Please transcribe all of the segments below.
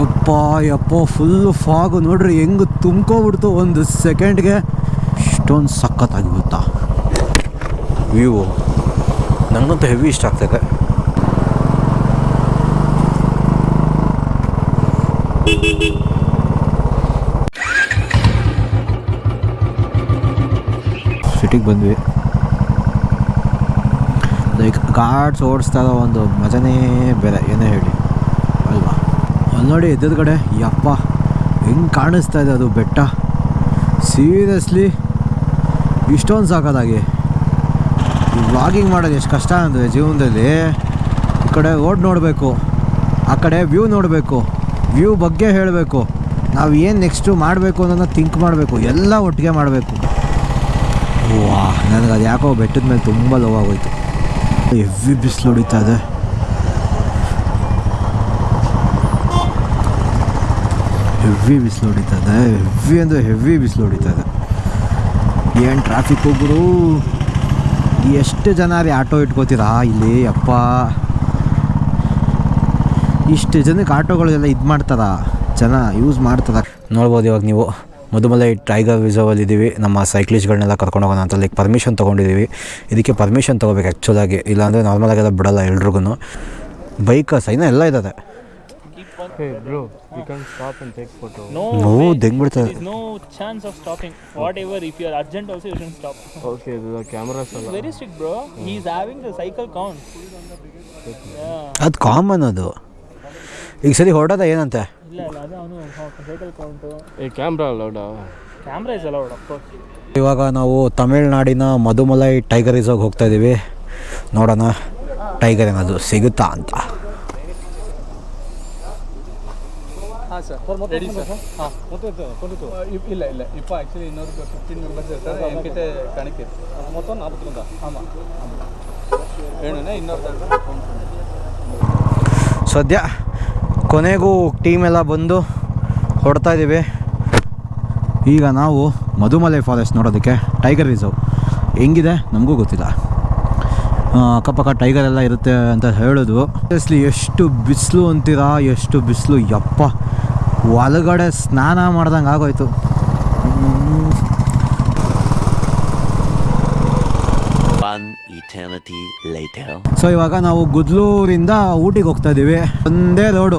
ಯಪ್ಪ ಯಪ್ಪ full fog ನೋಡ್ರಿ ಹೆಂಗೆ ತುಂಬ್ಕೊಬಿಡ್ತು ಒಂದು ಸೆಕೆಂಡ್ಗೆ ಇಷ್ಟೊಂದು ಸಖತ್ತಾಗಿ ಗೊತ್ತಾ ವ್ಯೂ ನನಗಂತೂ ಹೆವಿ ಇಷ್ಟ ಆಗ್ತದೆ ಸಿಟಿಗೆ ಬಂದ್ವಿ. ಲೈಕ್ ಕಾರ್ಡ್ಸ್ ಓಡಿಸ್ತಾ ಒಂದು ಮಜನೇ ಬೇರೆ ಏನೇ ಹೇಳಿ. ಅಲ್ವಾ? ಅಲ್ಲಿ ನೋಡಿ ಎದುರುಗಡೆ ಯಪ್ಪ, ಹೆಂಗೆ ಕಾಣಿಸ್ತಾ ಇದೆ ಅದು ಬೆಟ್ಟ? ಸೀರಿಯಸ್ಲಿ ಇಷ್ಟೊಂದು ಸಾಕೋದಾಗಿ. ವ್ಲಾಗಿಂಗ್ ಮಾಡೋದು ಎಷ್ಟು ಕಷ್ಟ ಅಂದರೆ ಜೀವನದಲ್ಲಿ. ಈ ಕಡೆ ರೋಡ್ ನೋಡಬೇಕು, ಆ ಕಡೆ ವ್ಯೂ ನೋಡಬೇಕು ವ್ಯೂ ಬಗ್ಗೆ ಹೇಳಬೇಕು, ನಾವು ಏನು ನೆಕ್ಸ್ಟು ಮಾಡಬೇಕು ಅನ್ನೋದನ್ನ ಥಿಂಕ್ ಮಾಡಬೇಕು, ಎಲ್ಲ ಒಟ್ಟಿಗೆ ಮಾಡಬೇಕು. ವಾ ನನಗೆ ಅದು ಯಾಕೋ ಬೆಟ್ಟದ ಮೇಲೆ ತುಂಬ ಲವ್ ಆಗೋಯ್ತು. ಎವಿ ಬಿಸಿಲು ಹೊಡಿತಾ ಇದೆ. ಹೆವಿ ಬಿಸಿಲು ಹೊಡಿತಾ ಇದೆ ಹೆವಿ ಅಂದರೆ ಹೆವಿ ಬಿಸಿಲು ಹೊಡಿತಾ ಇದೆ ಏನು ಟ್ರಾಫಿಕ್ ಹೋಗ್ರು ಎಷ್ಟು ಜನ ರೀ ಆಟೋ ಇಟ್ಕೋತೀರಾ? ಇಲ್ಲಿ ಅಪ್ಪ ಇಷ್ಟು ಜನಕ್ಕೆ ಆಟೋಗಳೆಲ್ಲ ಇದು ಮಾಡ್ತಾರ? ಜನ ಯೂಸ್ ಮಾಡ್ತಾರ? ನೋಡ್ಬೋದು ಇವಾಗ ನೀವು. ಮಧುಮಲೈ ಟೈಗರ್ ರಿಸರ್ವಲ್ಲಿ ಇದ್ದೀವಿ ನಮ್ಮ ಸೈಕ್ಲಿಸ್ಟ್ಗಳನ್ನೆಲ್ಲ ಕರ್ಕೊಂಡು ಹೋಗೋಣ ಅಂತ ಲೈಕ್ ಪರ್ಮಿಷನ್ ತೊಗೊಂಡಿದ್ದೀವಿ ಇದಕ್ಕೆ ಪರ್ಮಿಷನ್ ತೊಗೋಬೇಕು ಆ್ಯಕ್ಚುಲಾಗಿ ಇಲ್ಲಾಂದರೆ ನಾರ್ಮಲಾಗೆಲ್ಲ ಬಿಡೋಲ್ಲ ಎಲ್ರಿಗೂ ಬೈಕರ್ಸ್ ಇನ್ನೂ ಎಲ್ಲ ಇದ್ದಾರೆ Hey bro, you can stop and take photo. No, No. There is no chance of stopping. Whatever, if you are urgent also, you shouldn't stop. Okay, the camera is Very strict, bro. He is having the cycle count. Yeah. ಅದು common ಅದು ಈಗ ಸರಿ ಹೊರಡೋದ ಏನಂತೆ ಇಲ್ಲ ಇಲ್ಲ ಅದು ಅವನು cycle count Hey, camera allowed. Camera is allowed course. ಇವಾಗ ನಾವು ತಮಿಳ್ನಾಡಿನ ಮಧುಮಲೈ ಟೈಗರ್ ರಿಸರ್ವ್ಗೆ ಹೋಗ್ತಾ ಇದ್ದೀವಿ ನೋಡೋಣ ಟೈಗರ್ ಏನದು ಸಿಗುತ್ತಾ ಅಂತ ಹಾಂ ಸರ್ ರೆಡಿ ಸರ್ ಹಾಂ ಇಲ್ಲ ಇಲ್ಲ. ಇಪ್ಪ ಆ್ಯಕ್ಚುಲಿ ಇನ್ನೊರು ಫಿಫ್ಟೀನ್ ಮೆಂಬರ್ಸ್ ಇರ್ತಾರೆ. ಎನ್ಕಿಟೆ ಕಣಕ್ಕೆ. ಮೊತ್ತ ನಾಲ್ಕು ಆಮಾಂ ಹೇಳೋಣ ಇನ್ನೊರು ಸದ್ಯ ಕೊನೆಗೂ ಟೀಮ್ ಎಲ್ಲ ಬಂದು ಹೊಡ್ತಾ ಇದ್ದೀವಿ. ಈಗ ನಾವು ಮಧುಮಲೆ ಫಾರೆಸ್ಟ್ ನೋಡೋದಕ್ಕೆ ಟೈಗರ್ ರಿಸರ್ವ್ ಹೆಂಗಿದೆ? ನಮಗೂ ಗೊತ್ತಿಲ್ಲ. ಅಕ್ಕಪಕ್ಕ ಟೈಗರ್ ಎಲ್ಲ ಇರುತ್ತೆ ಅಂತ ಹೇಳೋದು ಸೀರಿಯಸ್ಲಿ ಎಷ್ಟು ಬಿಸಿಲು ಅಂತೀರಾ? ಎಷ್ಟು ಬಿಸಿಲು ಯಪ್ಪ. ಒಳಗಡೆ ಸ್ನಾನ ಮಾಡ್ದಂಗೆ ಆಗೋಯ್ತು. ಸೊ ಇವಾಗ ನಾವು ಗುದ್ಲೂರಿಂದ ಊಟಿಗೆ ಹೋಗ್ತಾ ಇದ್ದೀವಿ. ಒಂದೇ ರೋಡು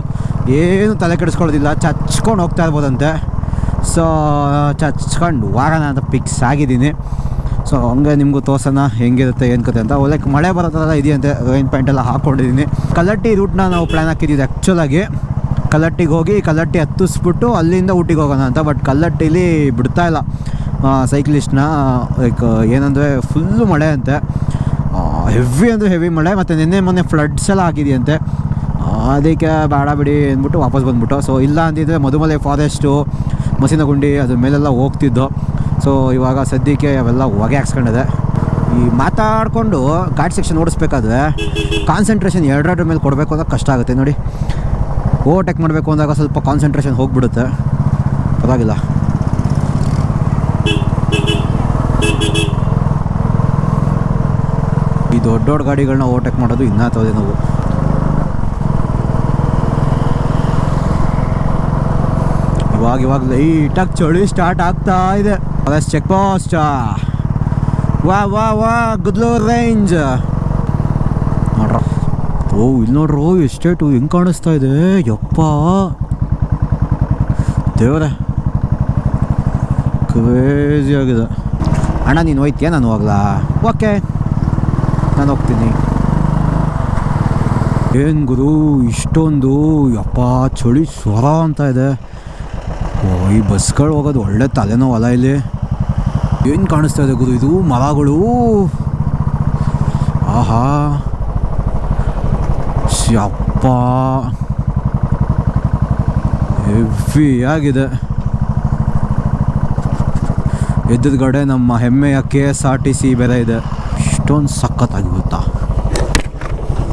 ಏನು ತಲೆ ಕೆಡಿಸ್ಕೊಳ್ಳೋದಿಲ್ಲ. ಚಚ್ಕೊಂಡು ಹೋಗ್ತಾ ಇರ್ಬೋದಂತೆ. ಸೊ ಚಚ್ಕೊಂಡು ವಾರನ ಅಂತ ಪಿಕ್ಸ್ ಆಗಿದ್ದೀನಿ. ಸೊ ಹಂಗೆ ನಿಮಗೂ ತೋರ್ಸೋಣ ಹೆಂಗಿರುತ್ತೆ ಏನು ಕತೆ ಅಂತ. ಒಳ್ಳೆ ಮಳೆ ಬರೋ ಥರ ಇದೆಯಂತೆ ರೈನ್ ಪ್ಯಾಂಟ್ ಎಲ್ಲ ಹಾಕ್ಕೊಂಡಿದ್ದೀನಿ ಕಲ್ಲಟ್ಟಿ ರೂಟ್ನ ನಾವು ಪ್ಲ್ಯಾನ್ ಹಾಕಿದ್ದೀವಿ ಆ್ಯಕ್ಚುಲಾಗಿ ಕಲ್ಲಟ್ಟಿಗೆ ಹೋಗಿ ಕಲ್ಲಟ್ಟಿ ಹತ್ತಿಸ್ಬಿಟ್ಟು ಅಲ್ಲಿಂದ ಊಟಿಗೆ ಹೋಗೋಣ ಅಂತ. ಬಟ್ ಕಲ್ಲಟ್ಟಿಲಿ ಬಿಡ್ತಾ ಇಲ್ಲ. ಸೈಕ್ಲಿಸ್ಟ್ನ ಲೈಕ್ ಏನಂದರೆ ಫುಲ್ಲು ಮಳೆ ಅಂತೆ. ಹೆವಿ ಅಂದರೆ ಹೆವಿ ಮಳೆ, ಮತ್ತು ನಿನ್ನೆ ಮೊನ್ನೆ ಫ್ಲಡ್ಸ್ ಎಲ್ಲ ಆಗಿದೆಯಂತೆ. ಅದಕ್ಕೆ ಬೇಡ ಬಿಡಿ ಅಂದ್ಬಿಟ್ಟು ವಾಪಸ್ ಬಂದ್ಬಿಟ್ಟು. ಸೊ ಇಲ್ಲ ಅಂದಿದ್ದರೆ ಮಧುಮಲೆ ಫಾರೆಸ್ಟು ಮಸಿನಗುಂಡಿ ಅದ್ರ ಮೇಲೆಲ್ಲ ಹೋಗ್ತಿದ್ದು. ಸೊ ಇವಾಗ ಸದ್ಯಕ್ಕೆ ಅವೆಲ್ಲ ಹೊಗೆ ಹಾಕ್ಸ್ಕೊಂಡಿದೆ. ಈ ಮಾತಾಡಿಕೊಂಡು ಗಾಡ್ ಸೆಕ್ಷನ್ ಓಡಿಸ್ಬೇಕಾದ್ರೆ ಕಾನ್ಸಂಟ್ರೇಷನ್ ಎರಡೆರಡ್ರ ಮೇಲೆ ಕೊಡಬೇಕು ಅಂದ್ರೆ ಕಷ್ಟ ಆಗುತ್ತೆ ನೋಡಿ. ಓವರ್ಟೇಕ್ ಮಾಡಬೇಕು ಅಂದಾಗ ಸ್ವಲ್ಪ ಕಾನ್ಸಂಟ್ರೇಷನ್ ಹೋಗ್ಬಿಡುತ್ತೆ. ಪರವಾಗಿಲ್ಲ. ಈ ದೊಡ್ಡ ದೊಡ್ಡ ಗಾಡಿಗಳನ್ನ ಓವರ್ಟೇಕ್ ಮಾಡೋದು ಇನ್ನೂ ತೋದೆ ನಾವು. ಇವಾಗ ಇವಾಗ ಲೈಟಾಗಿ ಚಳಿ ಸ್ಟಾರ್ಟ್ ಆಗ್ತಾ ಇದೆ. ಚೆಕ್ ಪೋಸ್ಟ್ ವಾ ವಾ ವಾ ಗುದ್ಲೂರ್ ರೇಂಜ್ ಓ ಇಲ್ಲಿ ನೋಡ್ರು ಎಸ್ಟೇಟು ಹೆಂಗೆ ಕಾಣಿಸ್ತಾ ಇದೆ? ಯಪ್ಪ. ದೇವರೇ. ಕ್ರೇಜಿ ಆಗಿದೆ. ಅಣ್ಣ, ನೀನು ಹೋಯ್ತೀಯ? ನಾನು ಹೋಗ್ಲಾ? ಓಕೆ. ನಾನು ಹೋಗ್ತೀನಿ. ಏನು ಗುರು, ಇಷ್ಟೊಂದು? ಯಪ್ಪ, ಚಳಿ ಸ್ವರ ಅಂತ ಇದೆ. ಓ ಈ ಬಸ್ಗಳು ಹೋಗೋದು ಒಳ್ಳೆ ತಲೆನೋ ಅಲ್ಲ ಇಲ್ಲಿ. ಏನು ಕಾಣಿಸ್ತಾ ಇದೆ ಗುರು ಇದು? ಮರಗಳು. ಆಹಾ. ಯಪ್ಪ ಹೆವಿ ಆಗಿದೆ. ಎದುರುಗಡೆ ನಮ್ಮ ಹೆಮ್ಮೆಯ K S R T C ಬೆಲೆ ಇದೆ. ಇಷ್ಟೊಂದು ಸಖತ್ತಾಗಿ ಗೊತ್ತಾ?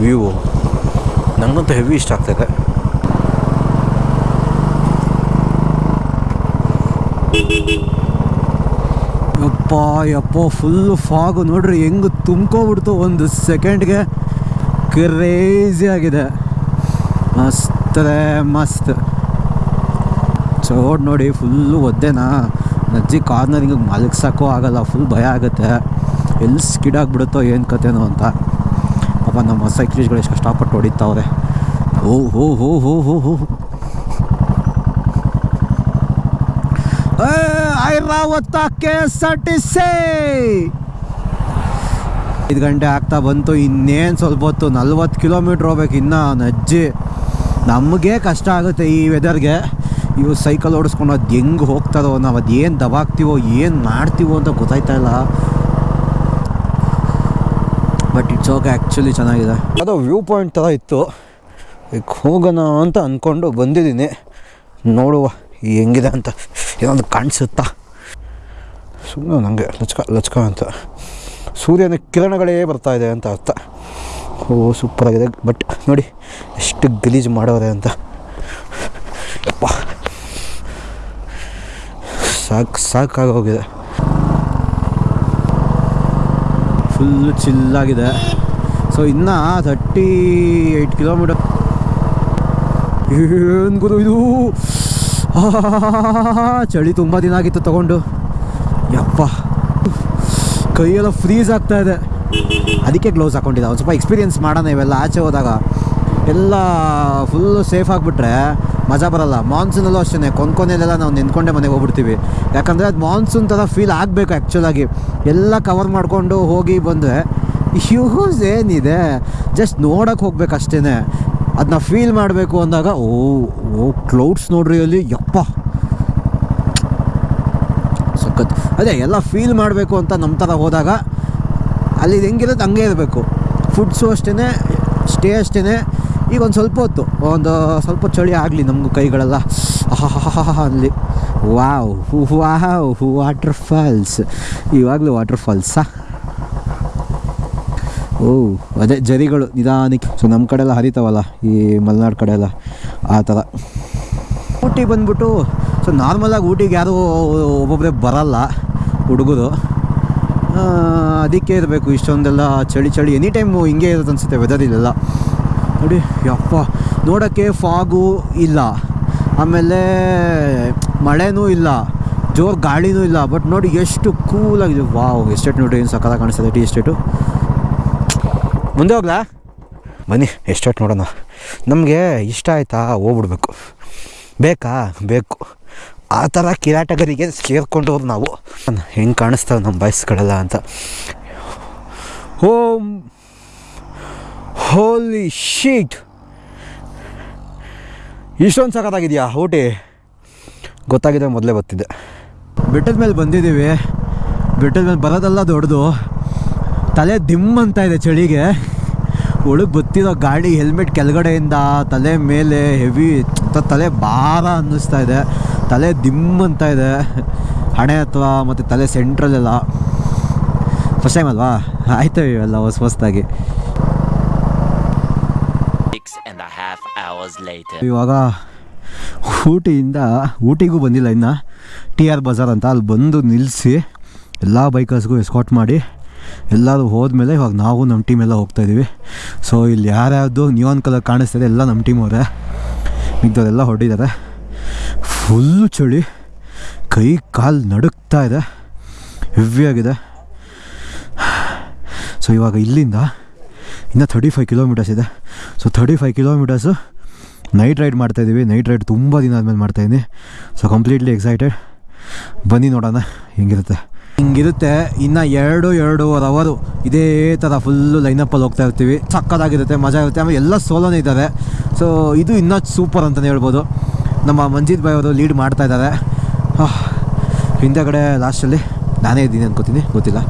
ವ್ಯೂ ನನಗಂತೂ ಹೆವಿ ಇಷ್ಟ ಆಗ್ತದೆ. ಯಪ್ಪ ಯಪ್ಪ ಫುಲ್ ಫಾಗು ನೋಡ್ರಿ, ಹೆಂಗೆ ತುಂಬ್ಕೊಬಿಡ್ತು ಒಂದು ಸೆಕೆಂಡ್ಗೆ ಕ್ರೇಜಿ ಆಗಿದೆ. ಮಸ್ತ್ ಮಸ್ತ್. ರೋಡ್ ನೋಡಿ ಫುಲ್ಲು ಒದ್ದೆನಾ? ನಜ್ಜಿ ಕಾರ್ನರಿಂಗ್ ಮಲಗ್ಸೋಕ್ಕೂ ಆಗಲ್ಲ ಫುಲ್ ಭಯ ಆಗುತ್ತೆ. ಎಲ್ಲಿ ಸ್ಕಿಡಾಗ್ಬಿಡುತ್ತೋ ಏನು ಕತೆನೋ ಅಂತ. ಪಾಪ ನಮ್ಮ ಸೈಕ್ಲಿಸ್ಟ್ಗಳು ಎಷ್ಟು ಕಷ್ಟಪಟ್ಟು ಹೊಡಿತಾವ್ರೆ. ಓ ಹೋ ಹೋ ಹೋ ಹೋ ಹೋ. Airavata K S R T ಐದು ಗಂಟೆ ಆಗ್ತಾ ಬಂತು, ಇನ್ನೇನು ಸ್ವಲ್ಪ ಹೊತ್ತು ನಲ್ವತ್ತು ಕಿಲೋಮೀಟ್ರ್ ಹೋಗ್ಬೇಕು, ಇನ್ನೂ ನಜ್ಜಿ. ನಮಗೆ ಕಷ್ಟ ಆಗುತ್ತೆ ಈ ವೆದರ್ಗೆ ಇವು ಸೈಕಲ್ ಓಡಿಸ್ಕೊಂಡು ಅದು ಹೆಂಗೆ ಹೋಗ್ತಾರೋ ನಾವು ಅದು ಏನು ದಬಾಗ್ತೀವೋ ಏನು ಮಾಡ್ತೀವೋ ಅಂತ ಗೊತ್ತಾಯ್ತಾ ಇಲ್ಲ. ಬಟ್ ಇಟ್ಸ್ ಓಕೆ ಆ್ಯಕ್ಚುಲಿ ಚೆನ್ನಾಗಿದೆ. ಅದು ವ್ಯೂ ಪಾಯಿಂಟ್ ಥರ ಇತ್ತು. ಈಗ ಹೋಗೋಣ ಅಂತ ಅಂದ್ಕೊಂಡು ಬಂದಿದ್ದೀನಿ. ನೋಡುವ ಹೆಂಗಿದೆ ಅಂತ. ಏನೊಂದು ಕಾಣಿಸುತ್ತಾ? ಸುಮ್ಮನೆ ನನಗೆ ಲಚ್ಕ ಲಚ್ಕ ಅಂತ. ಸೂರ್ಯನ ಕಿರಣಗಳೇ ಬರ್ತಾ ಇದೆ ಅಂತ ಅರ್ಥ. ಓ, ಸೂಪರಾಗಿದೆ. ಬಟ್ ನೋಡಿ, ಎಷ್ಟು ಗಲೀಜು ಮಾಡೋರೆ ಅಂತ. ಯಪ್ಪ. ಸಾಕು ಸಾಕಾಗೋಗಿದೆ ಫುಲ್ಲು ಚಿಲ್ಲಾಗಿದೆ. ಸೊ ಇನ್ನು ತರ್ಟಿ ಏಯ್ಟ್ ಕಿಲೋಮೀಟರ್ ಏನು ಗುರು ಇದು? ಚಳಿ ತುಂಬ ದಿನ ಆಗಿತ್ತು ತಗೊಂಡು. ಯಪ್ಪ. ಕೈಯೆಲ್ಲ ಫ್ರೀಸ್ ಆಗ್ತಾ ಇದೆ. ಅದಕ್ಕೆ ಗ್ಲೌಸ್ ಹಾಕೊಂಡಿದ್ದ. ಒಂದು ಸ್ವಲ್ಪ ಎಕ್ಸ್ಪೀರಿಯೆನ್ಸ್ ಮಾಡೋಣ ಇವೆಲ್ಲ. ಆಚೆ ಹೋದಾಗ ಎಲ್ಲ ಫುಲ್ಲು ಸೇಫ್ ಆಗಿಬಿಟ್ರೆ ಮಜಾ ಬರಲ್ಲ. ಮಾನ್ಸೂನಲ್ಲೂ ಅಷ್ಟೇ ಕೊನೆಯಲ್ಲೆಲ್ಲ ನಾವು ನಿಂತ್ಕೊಂಡೆ ಮನೆಗೆ ಹೋಗ್ಬಿಡ್ತೀವಿ. ಯಾಕಂದರೆ ಅದು ಮಾನ್ಸೂನ್ ಥರ ಫೀಲ್ ಆಗಬೇಕು ಆ್ಯಕ್ಚುಲಾಗಿ ಎಲ್ಲ ಕವರ್ ಮಾಡಿಕೊಂಡು ಹೋಗಿ ಬಂದರೆ ಹ್ಯೂಸ್ ಏನಿದೆ? ಜಸ್ಟ್ ನೋಡೋಕೆ ಹೋಗ್ಬೇಕು ಅಷ್ಟೇ ಅದನ್ನ ಫೀಲ್ ಮಾಡಬೇಕು ಅಂದಾಗ, ಓ ಓ ಕ್ಲೌಡ್ಸ್ ನೋಡ್ರಿ ಅಲ್ಲಿ. ಯಪ್ಪ. ಸಖತ್ ಅದೇ ಎಲ್ಲ ಫೀಲ್ ಮಾಡಬೇಕು ಅಂತ ನಮ್ಮ ಥರ ಹೋದಾಗ ಅಲ್ಲಿ ಇದು ಹೆಂಗಿರುತ್ತೆ ಹಂಗೆ ಇರಬೇಕು. ಫುಡ್ಸು ಅಷ್ಟೇ ಸ್ಟೇ ಅಷ್ಟೇ ಈಗ ಒಂದು ಸ್ವಲ್ಪ ಹೊತ್ತು, ಒಂದು ಸ್ವಲ್ಪ ಚಳಿ ಆಗಲಿ ನಮಗೂ ಕೈಗಳೆಲ್ಲ. ಅಲ್ಲಿ. ವಾವ್ ವಾವ್ ವಾಟರ್ ಫಾಲ್ಸ್ ಇವಾಗಲೂ ವಾಟರ್ ಫಾಲ್ಸಾ ಓ, ಅದೇ ಜರಿಗಳು ನಿಧಾನಕ್ಕೆ. ಸೊ ನಮ್ಮ ಕಡೆ ಎಲ್ಲ ಹರಿತಾವಲ್ಲ, ಈ ಮಲೆನಾಡು ಕಡೆ ಎಲ್ಲ ಆ ಥರ ಊಟಿ ಬಂದ್ಬಿಟ್ಟು ಸೊ ನಾರ್ಮಲಾಗಿ ಊಟಿಗೆ ಯಾರೂ ಒಬ್ಬೊಬ್ಬರೇ ಬರಲ್ಲ ಹುಡುಗರು. ಅದಕ್ಕೆ ಇರಬೇಕು, ಇಷ್ಟೊಂದೆಲ್ಲ ಚಳಿ ಚಳಿ. ಎನಿ ಟೈಮು ಹಿಂಗೆ ಇರುತ್ತೆ ಅನಿಸುತ್ತೆ ವೆದರ್ ಇಲ್ಲೆಲ್ಲ. ನೋಡಿ, ಯಪ್ಪ, ನೋಡೋಕ್ಕೆ ಫಾಗು ಇಲ್ಲ. ಆಮೇಲೆ ಮಳೆನೂ ಇಲ್ಲ. ಜೋರು ಗಾಳಿನೂ ಇಲ್ಲ. ಬಟ್ ನೋಡಿ, ಎಷ್ಟು ಕೂಲಾಗಿದೆ ವಾವ್ ಎಸ್ಟೇಟ್ ನೋಡಿ ಏನು ಸಕಾಲ ಕಾಣಿಸ್ತದೆ ಟೀ ಎಸ್ಟೇಟು ಮುಂದೆ ಹೋಗ್ಲಾ? ಬನ್ನಿ ಎಸ್ಟೇಟ್ ನೋಡೋಣ. ನಮಗೆ ಇಷ್ಟ ಆಯಿತಾ? ಹೋಗ್ಬಿಡ್ಬೇಕು. ಬೇಕಾ? ಬೇಕು. ಆ ಥರ ಕಿರಾಟಗರಿಗೆ ಸೇರ್ಕೊಂಡವ್ರು ನಾವು. ಹೆಂಗೆ ಕಾಣಿಸ್ತಾವೆ ನಮ್ಮ ಬಯಸ್ಗಳೆಲ್ಲ ಅಂತ. ಹೋಮ್ ಹೋಲಿ ಶೀಟ್ ಇಷ್ಟೊಂದು ಸಖತ್ತಾಗಿದೆಯಾ ಊಟಿ? ಗೊತ್ತಾಗಿದೆ ಮೊದಲೇ ಬರ್ತಿದ್ದೆ ಬೆಟ್ಟದ ಮೇಲೆ ಬಂದಿದ್ದೀವಿ. ಬೆಟ್ಟದ ಮೇಲೆ ಬರೋದೆಲ್ಲ ದೊಡ್ಡದು. ತಲೆ ದಿಮ್ ಅಂತ ಇದೆ ಚಳಿಗೆ. ಒಳಗೆ ಬತ್ತಿರೋ ಗಾಡಿ ಹೆಲ್ಮೆಟ್ ಕೆಳಗಡೆಯಿಂದ ತಲೆ ಮೇಲೆ ಹೆವಿ ತಲೆ ಭಾರ ಅನ್ನಿಸ್ತಾ ಇದೆ. ತಲೆ ದಿಮ್ ಅಂತ ಇದೆ. ಹಣೆ ಅಥವಾ ಮತ್ತು ತಲೆ ಸೆಂಟ್ರಲ್ಲೆಲ್ಲ ಫಸ್ಟ್ ಟೈಮ್ ಅಲ್ವಾ? ಆಯ್ತು ಇವೆಲ್ಲ ಹೊಸ ಹೊಸದಾಗಿ. ಇವಾಗ ಊಟಿಯಿಂದ ಊಟಿಗೂ ಬಂದಿಲ್ಲ ಇನ್ನು. ಟಿ ಆರ್ ಬಜಾರ್ ಅಂತ ಅಲ್ಲಿ ಬಂದು ನಿಲ್ಲಿಸಿ ಎಲ್ಲ ಬೈಕರ್ಸ್ಗೂ ಎಸ್ಕಾಟ್ ಮಾಡಿ ಎಲ್ಲರೂ ಹೋದ್ಮೇಲೆ ಇವಾಗ ನಾವು ನಮ್ಮ ಟೀಮ್ ಎಲ್ಲ ಹೋಗ್ತಾ ಇದ್ದೀವಿ ಸೊ ಇಲ್ಲಿ ಯಾರ್ಯಾವುದು ಆನ್ ಕಲರ್ ಕಾಣಿಸ್ತಿದೆ ಎಲ್ಲ ನಮ್ಮ ಟೀಮ್ ಅವರೇ. ಮಿಗ್ದವರೆಲ್ಲ ಹೊರಟಿದ್ದಾರೆ ಫುಲ್ಲು ಚಳಿ. ಕೈ, ಕಾಲು ನಡುಕ್ತಾ ಇದೆ. ಹೆವಿಯಾಗಿದೆ. ಸೊ ಇವಾಗ ಇಲ್ಲಿಂದ ಇನ್ನು ತರ್ಟಿ ಫೈವ್ ಕಿಲೋಮೀಟರ್ಸ್ ಇದೆ. So thirty five kilometres night ride ಮಾಡ್ತಾಯಿದ್ದೀವಿ ನೈಟ್ ರೈಡ್ ತುಂಬ ದಿನ ಆದಮೇಲೆ ಮಾಡ್ತಾಯಿದ್ದೀನಿ ಸೊ ಕಂಪ್ಲೀಟ್ಲಿ ಎಕ್ಸೈಟೆಡ್ ಬನ್ನಿ ನೋಡೋಣ. ಹೆಂಗಿರುತ್ತೆ? ಹಿಂಗಿರುತ್ತೆ. ಇನ್ನು ಎರಡು, ಎರಡೂವರೆ ಅವರು ಇದೇ ಥರ ಫುಲ್ಲು ಲೈನಪ್ಪಲ್ಲಿ ಹೋಗ್ತಾ ಇರ್ತೀವಿ. ಸಕ್ಕದಾಗಿರುತ್ತೆ ಮಜಾ ಇರುತ್ತೆ. ಆಮೇಲೆ ಎಲ್ಲ ಸೋಲೋನೇ ಇದ್ದಾರೆ. ಸೊ ಇದು ಇನ್ನೂ ಸೂಪರ್ ಅಂತಲೇ ಹೇಳ್ಬೋದು. ನಮ್ಮ ಮಂಜಿತ್ ಬಾಯ್ ಅವರು ಲೀಡ್ ಮಾಡ್ತಾ ಇದ್ದಾರೆ. ಹಿಂದೆಗಡೆ ಲಾಸ್ಟಲ್ಲಿ ನಾನೇ ಇದ್ದೀನಿ ಅನ್ಕೋತೀನಿ, ಗೊತ್ತಿಲ್ಲ.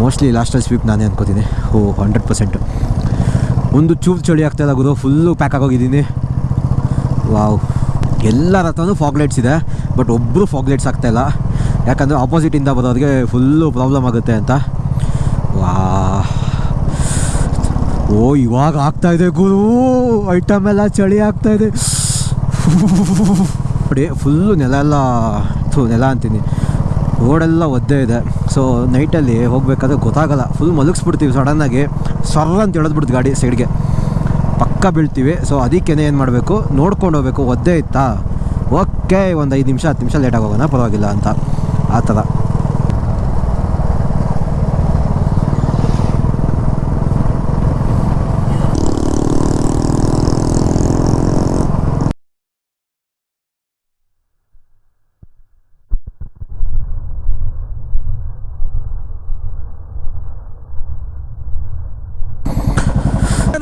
ಮೋಸ್ಟ್ಲಿ ಲಾಸ್ಟಲ್ಲಿ ಸ್ವೀಪ್ ನಾನೇ ಅನ್ಕೋತೀನಿ. ಓ ಹಂಡ್ರೆಡ್ ಪರ್ಸೆಂಟು ಒಂದು ಚೂರು ಚಳಿ ಆಗ್ತಾಯಿಲ್ಲ ಗುರು ಫುಲ್ಲು ಪ್ಯಾಕ್ ಆಗೋಗಿದ್ದೀನಿ. ವಾವ್. ಎಲ್ಲರ ಹತ್ರನೂ ಫಾಗ್ಲೈಟ್ಸ್ ಇದೆ ಬಟ್ ಒಬ್ಬರು ಫಾಗ್ಲೈಟ್ಸ್ ಆಗ್ತಾಯಿಲ್ಲ ಯಾಕಂದರೆ ಆಪೋಸಿಟಿಂದ ಬರೋರಿಗೆ ಫುಲ್ಲು ಪ್ರಾಬ್ಲಮ್ ಆಗುತ್ತೆ ಅಂತ. ವಾ ಓ, ಇವಾಗ ಆಗ್ತಾಯಿದೆ ಗುರು ಐಟಮ್ ಎಲ್ಲ ಚಳಿ ಆಗ್ತಾಯಿದೆ ನೋಡಿ ಫುಲ್ಲು ನೆಲ ಎಲ್ಲ ಥು, ನೆಲ ಅಂತೀನಿ. ರೋಡೆಲ್ಲ ಒದ್ದೆ ಇದೆ. ಸೊ ನೈಟಲ್ಲಿ ಹೋಗಬೇಕಾದ್ರೆ ಗೊತ್ತಾಗಲ್ಲ. ಫುಲ್ ಮಲಗಿಸ್ಬಿಡ್ತೀವಿ ಸಡನ್ನಾಗಿ ಸರ್ರ ಅಂತ ಎಳೆದ್ಬಿಡ್ತು ಗಾಡಿ ಸೈಡ್ಗೆ ಪಕ್ಕ ಬೀಳ್ತೀವಿ. ಸೊ ಅದಕ್ಕೇ ಏನು ಮಾಡಬೇಕು? ನೋಡ್ಕೊಂಡು ಹೋಗ್ಬೇಕು. ಒದ್ದೆ ಇತ್ತಾ? ಓಕೆ ಒಂದು ಐದು ನಿಮಿಷ ಹತ್ತು ನಿಮಿಷ ಲೇಟಾಗಿ ಹೋಗೋಣ ಪರವಾಗಿಲ್ಲ ಅಂತ. ಆ ಥರ.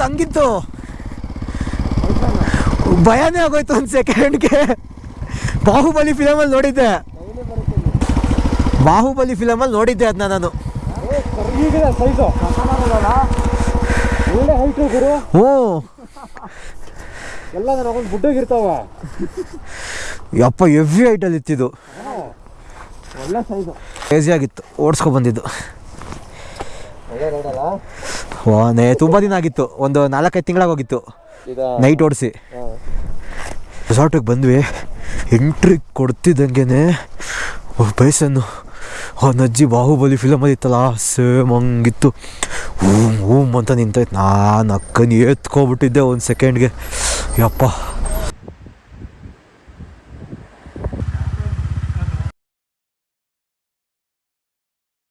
ಅದು ಹಂಗಿತ್ತು ಭಯನೇ ಆಗೋಯ್ತು ಒಂದು ಸೆಕೆಂಡ್ಗೆ ಬಾಹುಬಲಿ ಫಿಲಮಲ್ಲಿ ನೋಡಿದ್ದೆ. ಬಾಹುಬಲಿ ಫಿಲಮಲ್ಲಿ ನೋಡಿದ್ದೆ ಅದನ್ನ ನಾನು. ಹ್ಞೂ. ಎಲ್ಲ ಯಪ್ಪ ಎವ್ರಿ ಐಟಲ್ಲಿ ಇತ್ತಿದ್ದು. ಒಳ್ಳೆ ಸೈಜು ಆಗಿತ್ತು. ಓಡಿಸ್ಕೊ ಬಂದಿದ್ದು. ನೇ ತುಂಬ ದಿನ ಆಗಿತ್ತು. ಒಂದು ನಾಲ್ಕೈದು ತಿಂಗಳಾಗೋಗಿತ್ತು ಹೋಗಿತ್ತು. ನೈಟ್ ಓಡಿಸಿ. ರೆಸಾರ್ಟಿಗೆ ಬಂದ್ವಿ. ಎಂಟ್ರಿ ಕೊಡ್ತಿದ್ದಂಗೆ ಬೈಸನ್ನು ಅವನ ಅಜ್ಜಿ ಬಾಹುಬಲಿ ಫಿಲಮಲ್ಲಿ ಇತ್ತಲ್ಲ ಸೇಮ್ ಹಂಗಿತ್ತು. ಹ್ಞೂ ಹ್ಞೂ ಅಂತ ನಿಂತೈತೆ ನಾನು ಅಕ್ಕನ ಎತ್ಕೊಬಿಟ್ಟಿದ್ದೆ ಒಂದು ಸೆಕೆಂಡ್ಗೆ ಯಪ್ಪ.